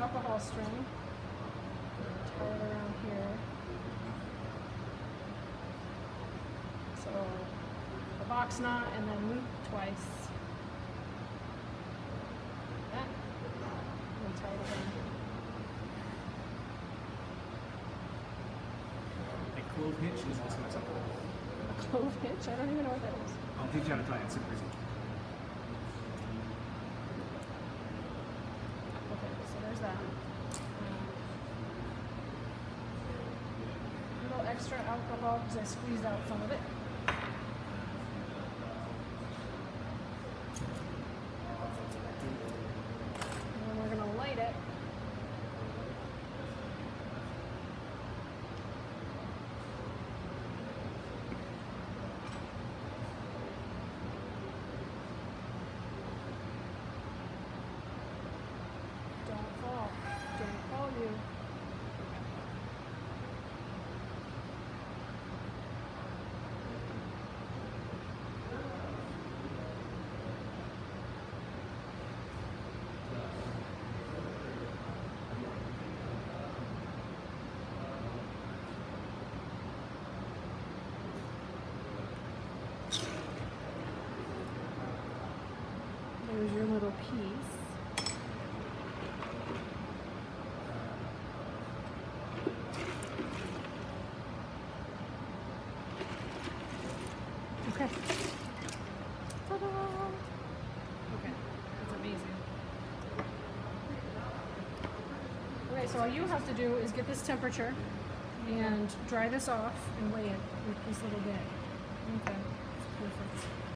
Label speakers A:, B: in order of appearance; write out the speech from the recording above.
A: alcohol string. Tie it around here. So a box knot and then loop twice. That. And tie it around.
B: A clove hitch is also acceptable.
A: A clove hitch? I don't even know what that is.
B: I'll teach you how to tie it. It's super easy.
A: Okay, A little mm. extra alcohol because I squeezed out some of it. And then we're gonna light it. Don't fall. Don't fall you. There's your little piece. Okay. Okay, that's amazing. Okay, so all you have to do is get this temperature and dry this off and weigh it with this little bit. Okay, perfect.